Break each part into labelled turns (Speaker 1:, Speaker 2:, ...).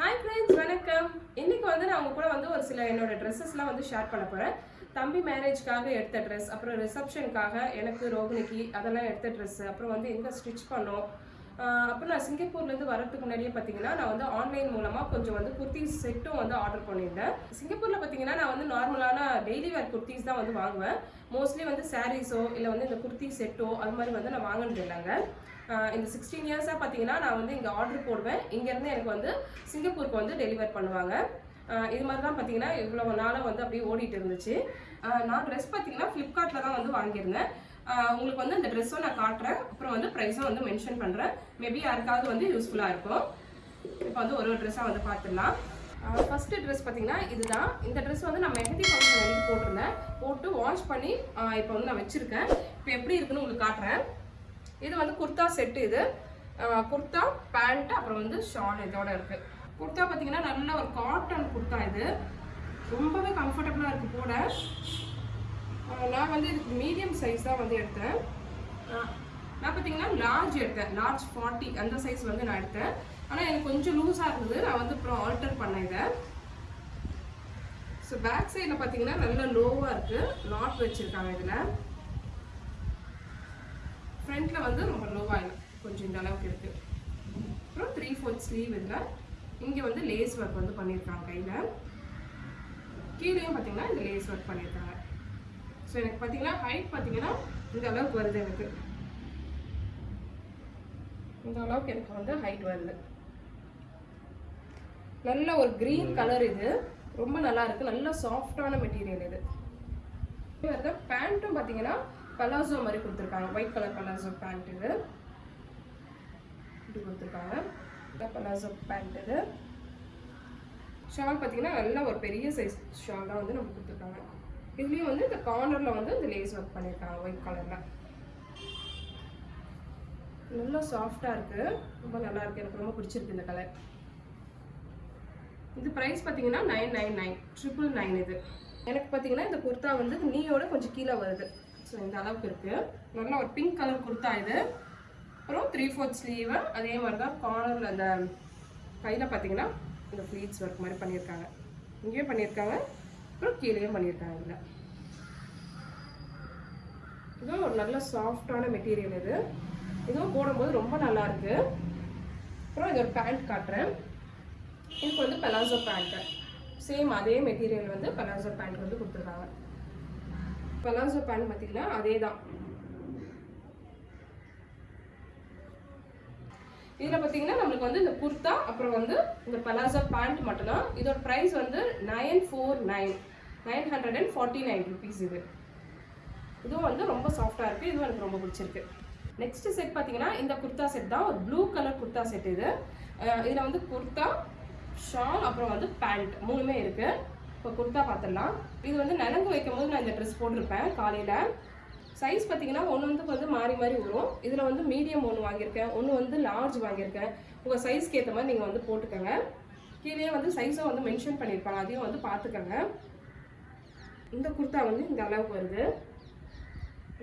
Speaker 1: Hi friends வணக்கம். இன்னைக்கு வந்து நான் உங்க கூட வந்து ஒரு சில என்னோட ட்ரெஸ்ஸஸ்லாம் வந்து ஷேர் பண்ண போறேன். தம்பி மேரேஜ்க்காக எடுத்த ட்ரெஸ் அப்புறம் ரிசப்ஷனுக்காக எனக்கு ரோகிணிக்கு அதெல்லாம் எடுத்த ட்ரெஸ் அப்புறம் வந்து எங்கே ஸ்டிச் பண்ணோம். அப்புறம் நான் சிங்கப்பூர்லேருந்து வரதுக்கு முன்னாடியே பார்த்தீங்கன்னா நான் வந்து ஆன்லைன் மூலமாக கொஞ்சம் வந்து குர்த்திஸ் செட்டும் வந்து ஆர்டர் பண்ணியிருந்தேன். சிங்கப்பூரில் பார்த்தீங்கன்னா நான் வந்து நார்மலான டெய்லி வேர் குர்த்திஸ் தான் வந்து வாங்குவேன். மோஸ்ட்லி வந்து சாரீஸோ இல்லை வந்து இந்த குர்த்தி செட்டோ அது மாதிரி வந்து நான் வாங்கினது இல்லைங்க. இந்த சிக்ஸ்டீன் இயர்ஸாக பார்த்தீங்கன்னா நான் வந்து இங்கே ஆர்டர் போடுவேன். இங்கேருந்து எனக்கு வந்து சிங்கப்பூருக்கு வந்து டெலிவர் பண்ணுவாங்க. இது மாதிரி தான் பார்த்தீங்கன்னா இவ்வளோ நாளாக வந்து அப்படியே ஓடிட்டு இருந்துச்சு. நான் ட்ரெஸ் பார்த்தீங்கன்னா ஃப்ளிப்கார்ட்டில் தான் வந்து வாங்கியிருந்தேன். உங்களுக்கு வந்து அந்த ட்ரெஸ்ஸும் நான் காட்டுறேன். அப்புறம் வந்து ப்ரைஸும் வந்து மென்ஷன் பண்ணுறேன் மேபி யாருக்காவது வந்து யூஸ்ஃபுல்லாக இருக்கும். இப்போ வந்து ஒரு ஒரு ட்ரெஸ்ஸாக வந்து பார்த்துடலாம் ஃபஸ்ட்டு ட்ரெஸ் பார்த்தீங்கன்னா இதுதான். இந்த ட்ரெஸ் வந்து நான் மெஹந்தி ஃபங்க்ஷன் வந்து போட்டிருந்தேன். போட்டு வாஷ் பண்ணி இப்போ வந்து நான் வச்சுருக்கேன். இப்போ எப்படி இருக்குன்னு உங்களுக்கு காட்டுறேன். இது வந்து குர்தா செட்டு இது. குர்த்தா குர்தா பேண்ட் அப்புறம் வந்து ஷால் இதோட இருக்கு. குர்தா பார்த்தீங்கன்னா நல்ல ஒரு காட்டன் குர்த்தா இது. ரொம்பவே கம்ஃபர்டபுளாக இருக்குது போட நான் வந்து இதுக்கு மீடியம் சைஸ் தான் வந்து எடுத்தேன். நான் பார்த்தீங்கன்னா லார்ஜ் எடுத்தேன். லார்ஜ் ஃபார்ட்டி அந்த சைஸ் வந்து நான் எடுத்தேன். ஆனால் எனக்கு கொஞ்சம் லூஸாக இருந்தது. நான் வந்து அப்புறம் ஆல்டர் பண்ணேன் இதை. ஸோ பேக் சைடில் பார்த்தீங்கன்னா நல்ல லோவாக இருக்குது நாட் வச்சுருக்காங்க இதில். ஃப்ரண்ட்டில் வந்து ரொம்ப லோவாக இல்லை கொஞ்சம் இந்த அளவுக்கு இருக்குது அப்புறம் த்ரீ ஃபோர்த் ஸ்லீவ் இதில் இங்கே வந்து லேஸ் ஒர்க் வந்து பண்ணியிருக்காங்க கையில். கீழேயும் பார்த்தீங்கன்னா இந்த லேஸ் ஒர்க் பண்ணியிருக்காங்க ஸோ எனக்கு பார்த்தீங்கன்னா ஹைட் பார்த்தீங்கன்னா இந்த அளவுக்கு வருது எனக்கு. இந்த அளவுக்கு எனக்கு வந்து ஹைட் வருது. நல்ல ஒரு க்ரீன் கலர் இது. ரொம்ப நல்லா இருக்கு. நல்ல சாஃப்டான மெட்டீரியல் இது. பேண்ட்டும் பார்த்தீங்கன்னா பலாசோ மாதிரி கொடுத்துருக்காங்க. ஒயிட் கலர் பலாசோ பேண்ட் இது. இப்படி கொடுத்துருக்காங்க. பலாசோ பேண்ட் இது. ஷால் பார்த்தீங்கன்னா நல்ல ஒரு பெரிய சைஸ் ஷால் தான் வந்து நமக்கு கொடுத்துருக்காங்க. இதுலேயும் வந்து இந்த கார்னரில் வந்து இந்த லேஸ் ஒர்க் பண்ணியிருக்காங்க ஒயிட் கலரில் நல்லா சாஃப்டாக இருக்குது ரொம்ப நல்லா இருக்குது எனக்கு ரொம்ப பிடிச்சிருக்கு இந்த கலர் இது ப்ரைஸ் பார்த்தீங்கன்னா nine nine nine triple nine இது. எனக்கு பார்த்தீங்கன்னா இந்த குர்த்தா வந்து நீயோட கொஞ்சம் கீழே வருது. ஸோ இந்த அளவுக்கு இருக்குது நல்ல ஒரு பிங்க் கலர் கொடுத்தா இது. அப்புறம் த்ரீ ஃபோர்த் ஸ்லீவு அதே மாதிரி தான் கார்னரில் அந்த கையில் பார்த்தீங்கன்னா இந்த ஃப்ளீட்ஸ் ஒர்க் மாதிரி பண்ணியிருக்காங்க. இங்கேயும் பண்ணியிருக்காங்க. அப்புறம் கீழேயும் பண்ணியிருக்காங்க இதில். இதுவும் ஒரு நல்ல சாஃப்டான மெட்டீரியல் இது. இதுவும் போடும்போது ரொம்ப நல்லா இருக்கு. அப்புறம் இது ஒரு பேண்ட் காட்டுறேன். இதுக்கு வந்து பலாசோ பேண்ட்டு சேம் அதே மெட்டீரியல் வந்து பலாசோ பேண்ட் வந்து கொடுத்துருக்காங்க. பலாசோ பேண்ட் பார்த்தீங்கன்னா அதே தான் இதில் பார்த்தீங்கன்னா நம்மளுக்கு வந்து இந்த குர்தா அப்புறம் வந்து இந்த பலாசோ பேண்ட் மட்டும்தான். இதோட ப்ரைஸ் வந்து nine four nine. Nine hundred and forty nine rupees இது. இதுவும் வந்து ரொம்ப சாஃப்டாக இருக்குது இதுவும் எனக்கு ரொம்ப பிடிச்சிருக்கு. நெக்ஸ்ட் செட் பார்த்தீங்கன்னா இந்த குர்தா செட் தான். ஒரு ப்ளூ கலர் குர்தா செட் இது. இதில் வந்து குர்தா ஷால் அப்புறம் வந்து பேண்ட் மூணுமே இருக்குது இப்போ குர்த்தா பார்த்துடலாம் இது வந்து நலங்கு வைக்கும் போது நான் இந்த ட்ரெஸ் போட்டிருப்பேன் காலையில். சைஸ் பார்த்தீங்கன்னா ஒன்று வந்து வந்து மாறி மாறி வரும். இதில் வந்து மீடியம் ஒன்று வாங்கியிருக்கேன். ஒன்று வந்து லார்ஜ் வாங்கியிருக்கேன். உங்கள் சைஸ்க்கு ஏற்ற மாதிரி நீங்கள் வந்து போட்டுக்கோங்க. கீழே வந்து சைஸும் வந்து மென்ஷன் பண்ணியிருப்பாங்க அதையும் வந்து பார்த்துக்கோங்க இந்த குர்த்தா வந்து இந்த அளவுக்கு வருது.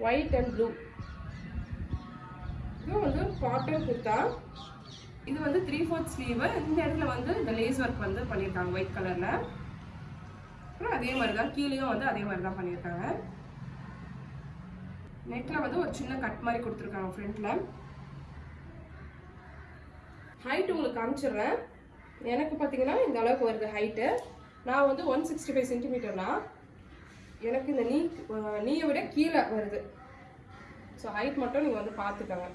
Speaker 1: ஒயிட் அண்ட் ப்ளூ இதுவும் வந்து காட்டன் குர்த்தா இது வந்து த்ரீ ஃபோர்த் ஸ்லீவு இந்த இடத்துல வந்து இந்த லேஸ் ஒர்க் வந்து பண்ணியிருக்காங்க ஒயிட் கலரில் அப்புறம் அதே மாதிரி தான் கீழேயும் வந்து அதே மாதிரி தான் பண்ணியிருக்காங்க. நெக்கில் வந்து ஒரு சின்ன கட் மாதிரி கொடுத்துருக்காங்க ஃப்ரண்ட்டில் ஹைட் உங்களுக்கு காமிச்சிடுறேன். எனக்கு பார்த்தீங்கன்னா இந்த அளவுக்கு வருது ஹைட்டு நான் வந்து ஒன் சிக்ஸ்டி ஃபைவ் சென்டிமீட்டர்னா எனக்கு இந்த நீ நீயை விட கீழே வருது. ஸோ ஹைட் மட்டும் நீங்கள் வந்து பார்த்துக்கோங்க.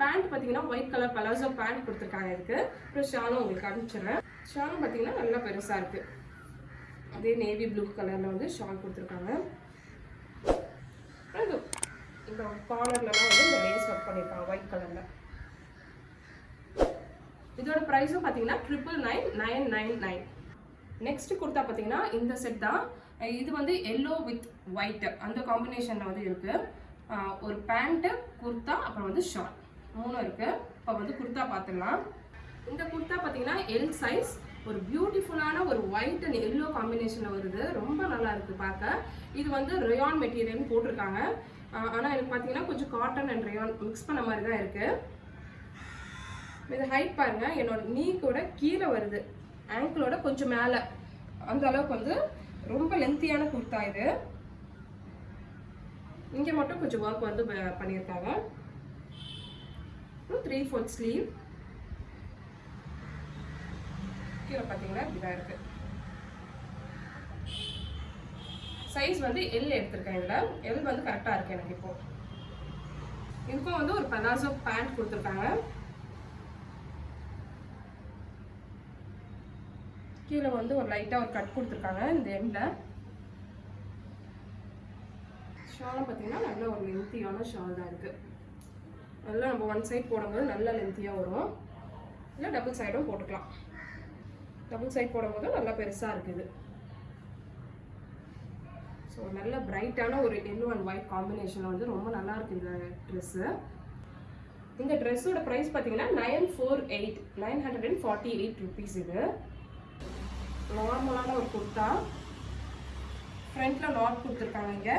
Speaker 1: பேண்ட் பார்த்தீங்கன்னா ஒயிட் கலர் பலாசோ பேண்ட் கொடுத்துருக்காங்க இதுக்கு. அப்புறம் ஷாலும் உங்களுக்கு அனுப்பிச்சிடுறேன் ஷாலும் பார்த்தீங்கன்னா நல்லா பெருசாக இருக்குது அதே நேவி ப்ளூ கலரில் வந்து ஷால் கொடுத்துருக்காங்க. இந்த கார்னர்லலாம் வந்து இந்த லேஸ் ஒர்க் பண்ணியிருக்காங்க ஒயிட் கலரில் இதோட ப்ரைஸும் பார்த்தீங்கன்னா triple nine nine nine nine next kurta பார்த்தீங்கன்னா இந்த செட் தான். இது வந்து எல்லோ வித் ஒயிட் அந்த காம்பினேஷனில் வந்து இருக்குது ஒரு பேண்ட்டு குர்த்தா அப்புறம் வந்து ஷார்ட் மூணும் இருக்கு. இப்போ வந்து குர்த்தா பார்த்துடலாம் இந்த குர்த்தா பார்த்தீங்கன்னா எல் சைஸ் ஒரு பியூட்டிஃபுல்லான ஒரு ஒயிட் அண்ட் எல்லோ காம்பினேஷனில் வருது. ரொம்ப நல்லா இருக்கு பார்க்க இது வந்து ரயான் மெட்டீரியல்னு போட்டிருக்காங்க. ஆனால் எனக்கு பார்த்தீங்கன்னா கொஞ்சம் காட்டன் அண்ட் ரயான் மிக்ஸ் பண்ண மாதிரி தான் இருக்கு. இது ஹைட் பாருங்க. என்னோட நீ கூட கீழே வருது. ஆங்கிளோட கொஞ்சம் மேலே. அந்த அளவுக்கு வந்து ரொம்ப லென்த்தியான குர்த்தா இது. இங்கே மட்டும் கொஞ்சம் ஒர்க் வந்து ப- பண்ணியிருக்காங்க. த்ரீ ஃபோர்த் ஸ்லீவ் கீழே பார்த்தீங்கன்னா இப்படிதான் இருக்குது சைஸ் வந்து எல் எடுத்திருக்கேன் இதில். எல் வந்து கரெக்டாக இருக்கு எனக்கு இப்போ. இதுக்கும் வந்து ஒரு பலாசோ பேண்ட் கொடுத்துருக்காங்க. கீழே வந்து ஒரு லைட்டாக ஒரு கட் கொடுத்துருக்காங்க இந்த எண்டில் ஷாலும் பார்த்தீங்கன்னா நல்ல ஒரு லென்த்தியான ஷால் தான் இருக்குது நல்லா நம்ம ஒன் சைட் போடும்போது நல்ல லென்த்தியாக வரும். இல்லை டபுள் சைடும் போட்டுக்கலாம். டபுள் சைட் போடும்போது நல்லா பெருசாக இருக்குது. ஸோ நல்ல பிரைட்டான ஒரு எல்லோ அண்ட் ஒயிட் காம்பினேஷன் வந்து ரொம்ப நல்லாயிருக்கு இந்த ட்ரெஸ்ஸு இந்த ட்ரெஸ்ஸோட ப்ரைஸ் பார்த்தீங்கன்னா nine four eight nine hundred and forty eight rupees இது நார்மலான ஒரு குர்த்தா ஃப்ரண்ட்டில் நாட் கொடுத்துருக்காங்க இங்கே.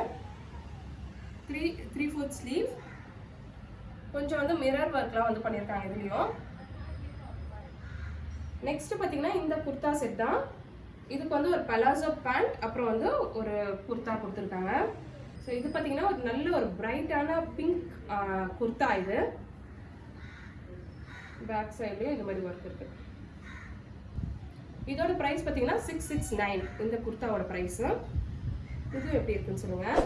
Speaker 1: த்ரீ த்ரீ ஃபோர்த் ஸ்லீவ் கொஞ்சம் வந்து மிரர் ஒர்க்லாம் வந்து பண்ணியிருக்காங்க இதுலேயும். நெக்ஸ்ட் பார்த்தீங்கன்னா இந்த குர்தா செட் தான். இதுக்கு வந்து ஒரு பலாசோ பேண்ட் அப்புறம் வந்து ஒரு குர்தா கொடுத்துருக்காங்க. ஸோ இது பார்த்தீங்கன்னா ஒரு நல்ல ஒரு பிரைட்டான பிங்க் குர்தா இது. பேக் சைட்லேயும் இந்த மாதிரி ஒர்க் இருக்கு. இதோட ப்ரைஸ் பார்த்தீங்கன்னா சிக்ஸ் சிக்ஸ் நைன் இந்த குர்த்தாவோட ப்ரைஸு இது எப்படி இருக்குன்னு சொல்லுங்கள்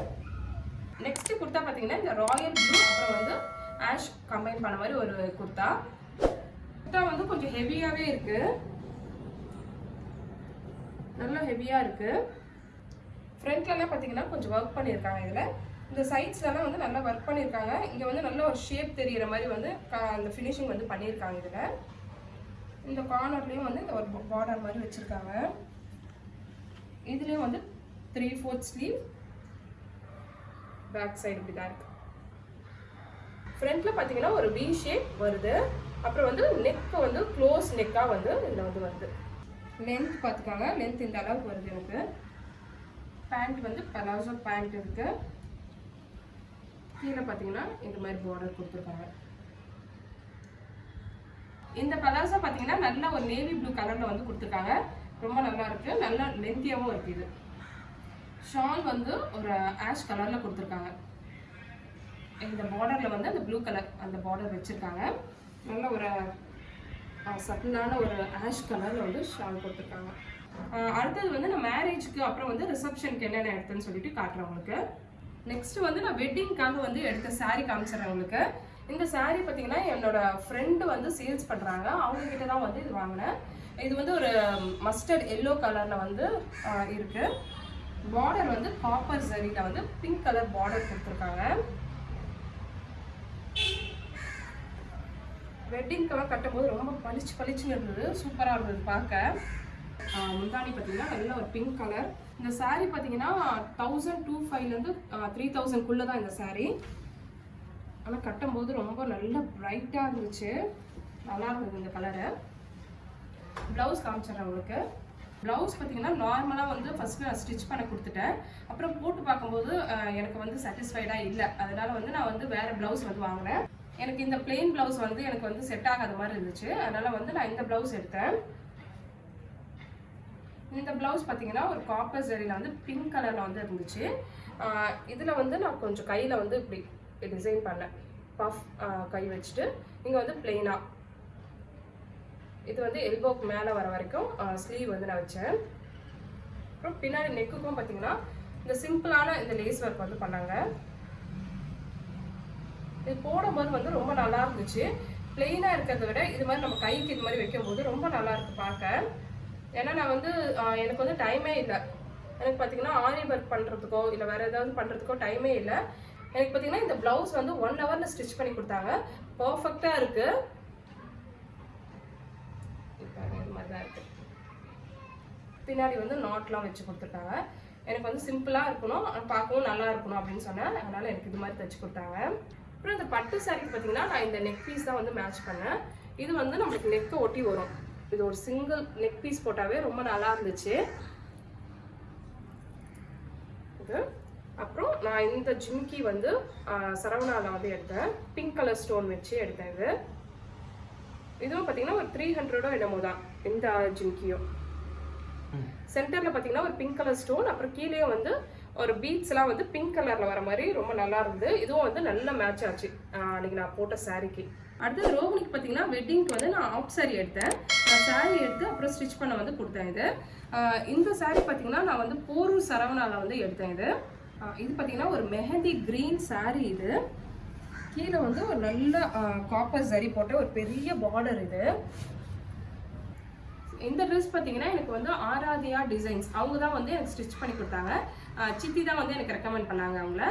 Speaker 1: நெக்ஸ்ட் குர்தா பார்த்தீங்கன்னா இந்த ராயல் ப்ளூ அப்புறம் வந்து ஆஷ் கம்பைன் பண்ண மாதிரி ஒரு குர்தா. குர்தா வந்து கொஞ்சம் ஹெவியாகவே இருக்கு. நல்லா ஹெவியாக இருக்கு. ஃப்ரண்ட்லலாம் பார்த்தீங்கன்னா கொஞ்சம் ஒர்க் பண்ணியிருக்காங்க இதில். இந்த சைட்ஸ்லலாம் வந்து நல்லா ஒர்க் பண்ணியிருக்காங்க இங்கே வந்து நல்ல ஒரு ஷேப் தெரியிற மாதிரி வந்து க- அந்த ஃபினிஷிங் வந்து பண்ணியிருக்காங்க இதில். இந்த கார்னர்லேயும் வந்து இந்த ஒரு பார்டர் மாதிரி வச்சுருக்காங்க. இதுலேயும் வந்து three fourth sleeve back side இப்படி தான் இருக்குது ஃப்ரண்ட்டில் பார்த்தீங்கன்னா ஒரு வி ஷேப் வருது. அப்புறம் வந்து நெக் வந்து க்ளோஸ் நெக்காக வந்து இதில் வந்து வருது. லென்த் பார்த்துக்கோங்க லென்த் இந்த அளவுக்கு வருது எனக்கு. பேண்ட் வந்து பலாசோ பேண்ட் இருக்குது கீழே பார்த்தீங்கன்னா இந்த மாதிரி பார்டர் கொடுத்துருக்காங்க. இந்த பலாசோ பார்த்தீங்கன்னா நல்ல ஒரு நேவி ப்ளூ கலரில் வந்து கொடுத்துருக்காங்க. ரொம்ப நல்லா இருக்கு. நல்லா லென்த்தியாகவும் இருக்குது ஷால் வந்து ஒரு ஆஷ் கலரில் கொடுத்துருக்காங்க. இந்த பார்டரில் வந்து அந்த ப்ளூ கலர் அந்த பார்டர் வச்சுருக்காங்க. நல்ல ஒரு சட்டிலான ஒரு ஆஷ் கலரில் வந்து ஷால் கொடுத்துருக்காங்க. அடுத்தது வந்து நான் மேரேஜ்க்கு அப்புறம் வந்து ரிசப்ஷனுக்கு என்னென்ன எடுத்தேன்னு சொல்லிட்டு காட்டுறேன் உங்களுக்கு. நெக்ஸ்ட் வந்து நான் வெட்டிங்க்காக வந்து எடுத்த சாரீ காமிச்சிடுறேன் உங்களுக்கு. இந்த சாரீ பார்த்தீங்கன்னா என்னோட ஃப்ரெண்டு வந்து சேல்ஸ் பண்ணுறாங்க அவங்கக்கிட்ட தான் வந்து இது வாங்கினேன். இது வந்து ஒரு மஸ்டர்ட் எல்லோ கலரில் வந்து இருக்குது பார்டர் வந்து காப்பர் ஜரியில் வந்து பிங்க் கலர் பார்டர் கொடுத்துருக்காங்க. வெட்டிங்க்கெல்லாம் கட்டும்போது ரொம்ப பளிச்சு பளிச்சுன்னு இருந்தது. சூப்பராக இருந்தது பார்க்க. முந்தாணி முந்தானி பார்த்தீங்கன்னா நல்ல ஒரு பிங்க் கலர் இந்த சாரீ பார்த்தீங்கன்னா தௌசண்ட் டூ ஃபைவ்லேருந்து த்ரீ தௌசண்ட்குள்ளே தான் இந்த சாரீ ஆனால் கட்டும்போது ரொம்ப நல்ல பிரைட்டாக இருந்துச்சு. நல்லா இருந்தது இந்த கலரு ப்ளவுஸ் காமிச்சிடுறேன் உங்களுக்கு. ப்ளவுஸ் பார்த்தீங்கன்னா நார்மலாக வந்து ஃபஸ்ட்டு நான் ஸ்டிச் பண்ண கொடுத்துட்டேன். அப்புறம் போட்டு பார்க்கும்போது எனக்கு வந்து சாட்டிஸ்ஃபைடாக இல்லை. அதனால் வந்து நான் வந்து வேறு ப்ளவுஸ் வந்து வாங்கினேன். எனக்கு இந்த பிளெயின் ப்ளவுஸ் வந்து எனக்கு வந்து செட் ஆகாத மாதிரி இருந்துச்சு. அதனால வந்து நான் இந்த ப்ளவுஸ் எடுத்தேன். இந்த ப்ளவுஸ் பார்த்தீங்கன்னா ஒரு காப்பர் ஜரியில் வந்து பிங்க் கலரில் வந்து இருந்துச்சு. இதில் வந்து நான் கொஞ்சம் கையில் வந்து இப்படி டிசைன் பண்ணேன். பஃப் கை வச்சுட்டு. இங்கே வந்து பிளெயினாக இது வந்து எல்போக்கு மேலே வர வரைக்கும் ஸ்லீவ் வந்து நான் வச்சேன். அப்புறம் பின்னாடி நெக்குக்கும் பார்த்தீங்கன்னா இந்த சிம்பிளான இந்த லேஸ் ஒர்க் வந்து பண்ணாங்க. இது போடும்போது வந்து ரொம்ப நல்லா இருந்துச்சு. பிளெயினாக இருக்கிறத விட இது மாதிரி நம்ம கைக்கு இது மாதிரி வைக்கும்போது ரொம்ப நல்லா இருக்கு பார்க்க. ஏன்னா நான் வந்து எனக்கு வந்து டைமே இல்லை. எனக்கு பார்த்தீங்கன்னா ஆரி ஒர்க் பண்ணுறதுக்கோ இல்லை வேறு ஏதாவது பண்ணுறதுக்கோ டைமே இல்லை. எனக்கு பார்த்தீங்கன்னா இந்த ப்ளவுஸ் வந்து ஒன் ஹவரில் ஸ்டிச் பண்ணி கொடுத்தாங்க. பர்ஃபெக்டாக இருக்குது இது மாதிரி தான் இருக்குது பின்னாடி வந்து நாட்லாம் வச்சு கொடுத்துருக்காங்க எனக்கு வந்து சிம்பிளாக இருக்கணும் பார்க்கவும் நல்லா இருக்கணும் அப்படின்னு சொன்னேன். அதனால் எனக்கு இது மாதிரி தச்சு கொடுத்தாங்க. அப்புறம் இந்த பட்டு சாரிக்கு பார்த்தீங்கன்னா நான் இந்த நெக் பீஸ் தான் வந்து மேட்ச் பண்ணேன். இது வந்து நம்மளுக்கு நெக்கை ஒட்டி வரும். இது ஒரு சிங்கிள் நெக் பீஸ் போட்டாவே ரொம்ப நல்லா இருந்துச்சு. இது. அப்புறம் நான் இந்த ஜிம்கி வந்து சரவணாவில் வந்து எடுத்தேன். பிங்க் கலர் ஸ்டோன் வச்சு எடுத்தேன் இது. இதுவும் பார்த்தீங்கன்னா ஒரு த்ரீ ஹண்ட்ரடோ என்னமோ தான் இந்த ஜிம்கியும் சென்டரில் பார்த்தீங்கன்னா ஒரு பிங்க் கலர் ஸ்டோன் அப்புறம் கீழே வந்து ஒரு பீட்ஸ்லாம் வந்து பிங்க் கலரில் வர மாதிரி ரொம்ப நல்லா இருந்தது. இதுவும் வந்து நல்ல மேட்ச் ஆச்சு. அன்னைக்கு நான் போட்ட சாரீக்கு அடுத்தது ரோஹினிக்கு பார்த்தீங்கன்னா வெட்டிங்க்கு வந்து நான் ஆஃப் saree எடுத்தேன். நான் சாரீ எடுத்து அப்புறம் ஸ்டிச் பண்ண வந்து கொடுத்தேன் இது. இந்த சாரீ பார்த்தீங்கன்னா நான் வந்து போரூர் சரவணாவில் வந்து எடுத்தேன் இது. இது பார்த்தீங்கன்னா ஒரு மெஹந்தி க்ரீன் சாரீ இது. கீழே வந்து ஒரு நல்ல காப்பர் சரி போட்ட ஒரு பெரிய பார்டர் இது. இந்த ட்ரெஸ் பார்த்தீங்கன்னா எனக்கு வந்து ஆராதியா டிசைன்ஸ் அவங்க தான் வந்து எனக்கு ஸ்டிச் பண்ணி கொடுத்தாங்க. சித்தி தான் வந்து எனக்கு ரெக்கமெண்ட் பண்ணாங்க அவங்கள.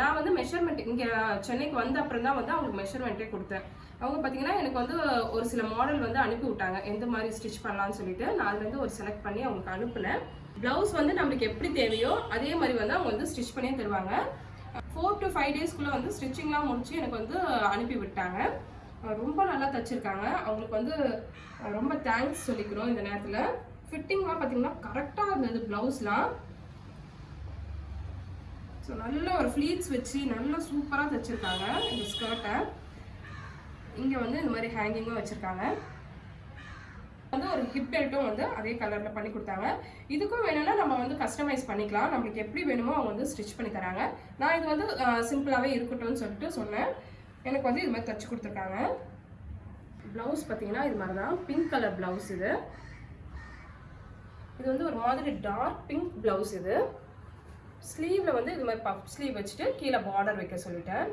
Speaker 1: நான் வந்து மெஷர்மெண்ட் இங்கே சென்னைக்கு வந்த அப்புறம் தான் வந்து அவங்களுக்கு மெஷர்மெண்ட்டே கொடுத்தேன். அவங்க பார்த்தீங்கன்னா எனக்கு வந்து ஒரு சில மாடல் வந்து அனுப்பி விட்டாங்க. எந்த மாதிரி ஸ்டிச் பண்ணலாம்னு சொல்லிட்டு நான் அதுலேருந்து ஒரு செலக்ட் பண்ணி அவங்களுக்கு அனுப்புனேன். ப்ளவுஸ் வந்து நம்மளுக்கு எப்படி தேவையோ அதே மாதிரி வந்து அவங்க வந்து ஸ்டிச் பண்ணியே தருவாங்க. ஃபோர் டு ஃபைவ் டேஸ்க்குள்ளே வந்து ஸ்டிச்சிங்லாம் முடிச்சு எனக்கு வந்து அனுப்பி விட்டாங்க. ரொம்ப நல்லா தைச்சிருக்காங்க. அவங்களுக்கு வந்து ரொம்ப தேங்க்ஸ் சொல்லிக்கிறோம் இந்த நேரத்தில். ஃபிட்டிங்லாம் பார்த்தீங்கன்னா கரெக்டாக இருந்தது ப்ளவுஸ்லாம் ஸோ நல்ல ஒரு ஃப்ளீட்ஸ் வச்சு நல்லா சூப்பராக தைச்சிருக்காங்க இந்த ஸ்கர்ட்டை இங்கே வந்து இந்த மாதிரி ஹேங்கிங்கும் வச்சுருக்காங்க. வந்து ஒரு ஹிப் பெல்ட்டும் வந்து அதே கலரில் பண்ணி கொடுத்தாங்க. இதுக்கும் வேணும்னா நம்ம வந்து கஸ்டமைஸ் பண்ணிக்கலாம். நம்மளுக்கு எப்படி வேணுமோ அவங்க வந்து ஸ்டிச் பண்ணி தராங்க. நான் இது வந்து சிம்பிளாகவே இருக்கட்டும்னு சொல்லிட்டு சொன்னேன். எனக்கு வந்து இது மாதிரி தச்சு கொடுத்துருக்காங்க. ப்ளவுஸ் பார்த்தீங்கன்னா இது மாதிரி தான். பிங்க் கலர் ப்ளவுஸ் இது. இது வந்து ஒரு மாதிரி டார்க் பிங்க் ப்ளவுஸ் இது. ஸ்லீவில் வந்து இது மாதிரி பஃப் ஸ்லீவ் வச்சுட்டு கீழே பார்டர் வைக்க சொல்லிட்டேன்.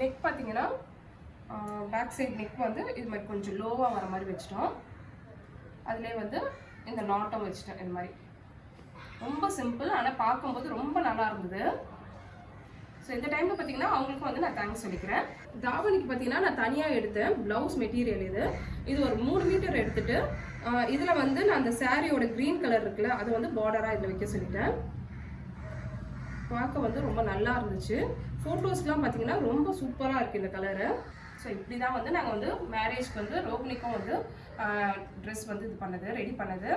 Speaker 1: நெக் பார்த்தீங்கன்னா பேக் சைட் நெக் வந்து இது மாதிரி கொஞ்சம் லோவாக வர மாதிரி வச்சிட்டோம். அதிலே வந்து இந்த நாட்டம் வச்சுட்டேன் இது மாதிரி. ரொம்ப சிம்பிள் ஆனால் பார்க்கும்போது ரொம்ப நல்லா இருந்தது. ஸோ இந்த டைமில் பார்த்தீங்கன்னா அவங்களுக்கும் வந்து நான் தேங்க்ஸ் சொல்லிக்கிறேன். தாவணிக்கு பார்த்தீங்கன்னா நான் தனியாக எடுத்தேன். ப்ளவுஸ் மெட்டீரியல் இது. இது ஒரு மூணு மீட்டர் எடுத்துட்டு இதில் வந்து நான் அந்த சாரியோட க்ரீன் கலர் இருக்குல்ல அதை வந்து பார்டராக இதில் வைக்க சொல்லிட்டேன். பார்க்க வந்து ரொம்ப நல்லா இருந்துச்சு. ஃபோட்டோஸ்லாம் பார்த்தீங்கன்னா ரொம்ப சூப்பராக இருக்குது இந்த கலரு ஸோ இப்படி தான் வந்து நாங்கள் வந்து மேரேஜ்க்கு வந்து ரோகிணிக்கும் வந்து ட்ரெஸ் வந்து இது பண்ணது ரெடி பண்ணது.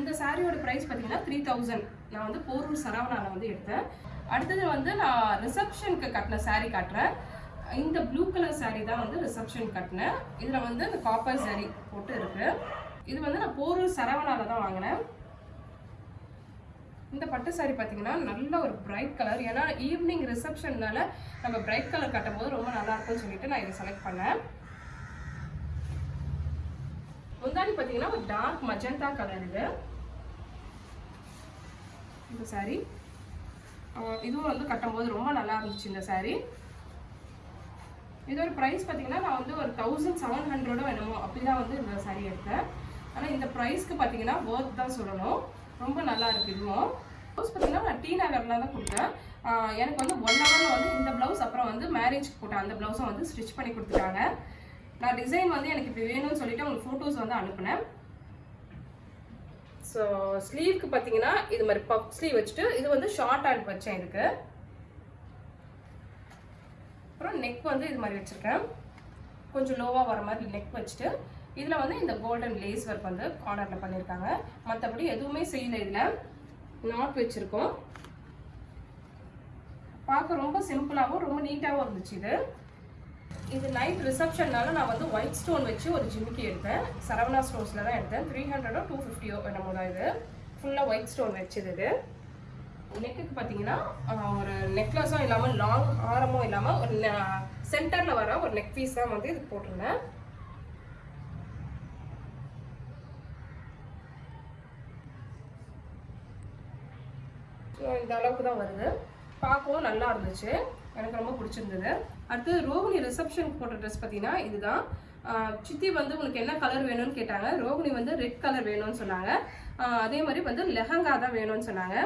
Speaker 1: இந்த சாரியோட ப்ரைஸ் பார்த்தீங்கன்னா த்ரீ தௌசண்ட் நான் வந்து போரூர் சரவணாவில் வந்து எடுத்தேன். அடுத்தது வந்து நான் ரிசப்ஷனுக்கு கட்டின சாரீ காட்டுறேன். இந்த ப்ளூ கலர் சாரீ தான் வந்து ரிசப்ஷன் கட்டினேன். இதில் வந்து இந்த காப்பர் saree போட்டு இருக்கு. இது வந்து நான் போரூர் சரவணாவில் தான் வாங்கினேன். இந்த பட்டு சாரி பார்த்தீங்கன்னா நல்ல ஒரு பிரைட் கலர் ஏன்னா ஈவினிங் ரிசப்ஷன்னால நம்ம பிரைட் கலர் கட்டும் போது ரொம்ப நல்லா இருக்கும்னு சொல்லிட்டு நான் இதை செலக்ட் பண்ணேன். முந்தாடி பார்த்தீங்கன்னா ஒரு டார்க் மஜந்தா கலர் இது. இந்த saree. இதுவும் வந்து கட்டும்போது ரொம்ப நல்லா இருந்துச்சு இந்த saree. இதோட ப்ரைஸ் பார்த்தீங்கன்னா நான் வந்து ஒரு தௌசண்ட் செவன் ஹண்ட்ரடோ என்னமோ அப்படிதான் வந்து இந்த saree எடுத்தேன். ஆனால் இந்த ப்ரைஸ்க்கு பார்த்தீங்கன்னா ஒர்த் தான் சொல்லணும். ரொம்ப நல்லா இருக்கு இதுவும். ப்ளவுஸ் பார்த்தீங்கன்னா நான் டி நகரில் தான் கொடுத்தேன். எனக்கு வந்து ஒன் ஹவரில் வந்து இந்த ப்ளவுஸ் அப்புறம் வந்து மேரேஜ்க்கு போட்டேன் அந்த ப்ளவுஸும் வந்து ஸ்டிச் பண்ணி கொடுத்துட்டாங்க. நான் டிசைன் வந்து எனக்கு இப்படி வேணும்னு சொல்லிட்டு உங்களுக்கு ஃபோட்டோஸ் வந்து அனுப்புனேன். ஸோ ஸ்லீவ்க்கு பார்த்தீங்கன்னா இது மாதிரி பப் ஸ்லீவ் வச்சுட்டு இது வந்து ஷார்ட் ஹேண்ட் வச்சேன் இதுக்கு. அப்புறம் நெக் வந்து இது மாதிரி வச்சுருக்கேன். கொஞ்சம் லோவாக வர மாதிரி நெக் வச்சுட்டு இதில் வந்து இந்த கோல்டன் லேஸ் ஒர்க் வந்து கார்னரில் பண்ணியிருக்காங்க மற்றபடி எதுவுமே செய்யல இதில். நாட் வச்சுருக்கோம். பார்க்க ரொம்ப சிம்பிளாகவும் ரொம்ப நீட்டாகவும் இருந்துச்சு இது. இது நைட் ரிசப்ஷன்னால நான் வந்து ஒயிட் ஸ்டோன் வச்சு ஒரு ஜிமிக்கி எடுத்தேன். சரவணா ஸ்டோர்ஸில் தான் எடுத்தேன். த்ரீ ஹண்ட்ரடோ டூ ஃபிஃப்டியோ என்னமோ தான் இது. ஃபுல்லாக ஒயிட் ஸ்டோன் வச்சது இது. நெக்குக்கு பார்த்தீங்கன்னா ஒரு நெக்லஸும் இல்லாமல் லாங் ஆரமும் இல்லாமல் ஒரு சென்டரில் வர ஒரு நெக் பீஸ் தான் வந்து இது போட்டிருந்தேன். இந்த அளவுக்கு தான் வருது. பார்க்கவும் நல்லா இருந்துச்சு. எனக்கு ரொம்ப பிடிச்சிருந்தது. அடுத்து ரோகிணி ரிசப்ஷனுக்கு போட்ட ட்ரெஸ் பார்த்தீங்கன்னா இதுதான். சித்தி வந்து உங்களுக்கு என்ன கலர் வேணும்னு கேட்டாங்க. ரோகிணி வந்து ரெட் கலர் வேணும்னு சொன்னாங்க. அதே மாதிரி வந்து லெஹங்கா தான் வேணும்னு சொன்னாங்க.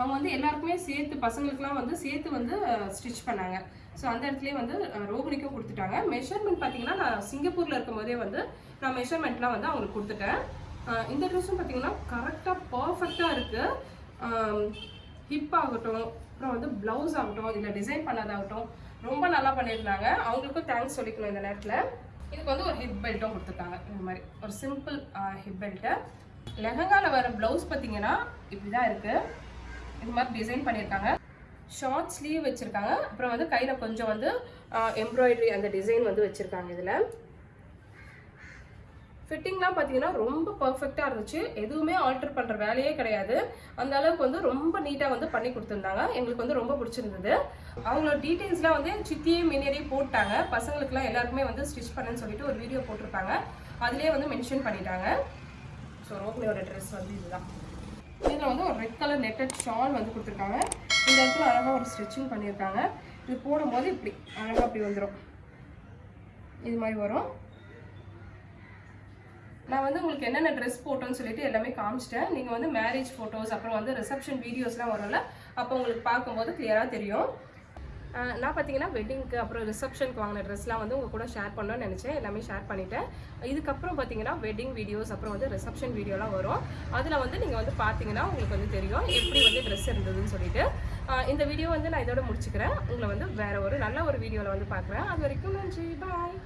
Speaker 1: அவங்க வந்து எல்லாருக்குமே சேர்த்து பசங்களுக்குலாம் வந்து சேர்த்து வந்து ஸ்டிச் பண்ணாங்க. ஸோ அந்த இடத்துலயே வந்து ரோகிணிக்கும் கொடுத்துட்டாங்க. மெஷர்மெண்ட் பார்த்தீங்கன்னா நான் சிங்கப்பூரில் இருக்கும் போதே வந்து நான் மெஷர்மெண்ட்லாம் வந்து அவங்களுக்கு கொடுத்துட்டேன். இந்த ட்ரெஸ்ஸும் பார்த்தீங்கன்னா கரெக்டாக பர்ஃபெக்டாக இருக்குது ஹிப் ஆகட்டும் அப்புறம் வந்து ப்ளவுஸ் ஆகட்டும் இல்லை டிசைன் பண்ணதாகட்டும் ரொம்ப நல்லா பண்ணியிருந்தாங்க. அவங்களுக்கும் தேங்க்ஸ் சொல்லிக்கணும் இந்த நேரத்தில். இதுக்கு வந்து ஒரு ஹிப் பெல்ட்டும் கொடுத்துருக்காங்க. இந்த மாதிரி ஒரு சிம்பிள் ஹிப் பெல்ட்டு லெஹங்காவில் வர ப்ளவுஸ் பார்த்தீங்கன்னா இப்படி தான் இருக்குது இது மாதிரி டிசைன் பண்ணியிருக்காங்க. ஷார்ட் ஸ்லீவ் வச்சுருக்காங்க. அப்புறம் வந்து கையில் கொஞ்சம் வந்து எம்ப்ராய்டரி அந்த டிசைன் வந்து வச்சுருக்காங்க இதில். ஃபிட்டிங்லாம் பார்த்தீங்கன்னா ரொம்ப பர்ஃபெக்டாக இருந்துச்சு. எதுவுமே ஆல்டர் பண்ணுற வேலையே கிடையாது. அந்த அளவுக்கு வந்து ரொம்ப நீட்டாக வந்து பண்ணி கொடுத்துருந்தாங்க. எங்களுக்கு வந்து ரொம்ப பிடிச்சிருந்தது. அவங்களோட டீட்டெயில்ஸ்லாம் வந்து சித்தியே மினியரே போட்டாங்க. பசங்களுக்குலாம் எல்லாருக்குமே வந்து ஸ்டிச் பண்ணுன்னு சொல்லிட்டு ஒரு வீடியோ போட்டிருப்பாங்க. அதுலேயே வந்து மென்ஷன் பண்ணிட்டாங்க. ஸோ ரோக்லியோட ட்ரெஸ் வந்து இதுதான். இதில் வந்து ஒரு ரெட் கலர் நெட்டட் ஷால் வந்து கொடுத்துருக்காங்க. இந்த இடத்துல அழகாக ஒரு ஸ்டிச்சிங் பண்ணியிருக்காங்க. இது போடும்போது இப்படி அழகாக அப்படி வந்துடும் இது மாதிரி வரும். நான் வந்து உங்களுக்கு என்னென்ன ட்ரெஸ் போட்டோன்னு சொல்லிட்டு எல்லாமே காமிச்சிட்டேன். நீங்கள் வந்து மேரேஜ் ஃபோட்டோஸ் அப்புறம் வந்து ரிசப்ஷன் வீடியோஸ்லாம் வரும்ல அப்போ உங்களுக்கு பார்க்கும்போது கிளியராக தெரியும். நான் பார்த்தீங்கன்னா வெட்டிங்க்கு அப்புறம் ரிசப்ஷனுக்கு வாங்கின ட்ரெஸ்லாம் வந்து உங்கள் கூட ஷேர் பண்ணணும்னு நினச்சேன். எல்லாமே ஷேர் பண்ணிட்டேன். இதுக்கப்புறம் பார்த்தீங்கன்னா வெட்டிங் வீடியோஸ் அப்புறம் வந்து ரிசப்ஷன் வீடியோலாம் வரும். அதில் வந்து நீங்கள் வந்து பார்த்தீங்கன்னா உங்களுக்கு வந்து தெரியும் எப்படி வந்து ட்ரெஸ் இருந்ததுன்னு சொல்லிட்டு. இந்த வீடியோ வந்து நான் இதோட முடிச்சுக்கிறேன். உங்களை வந்து வேறு ஒரு நல்ல ஒரு வீடியோவில் வந்து பார்க்குறேன். அது வரைக்கும் நன்றி. பாய்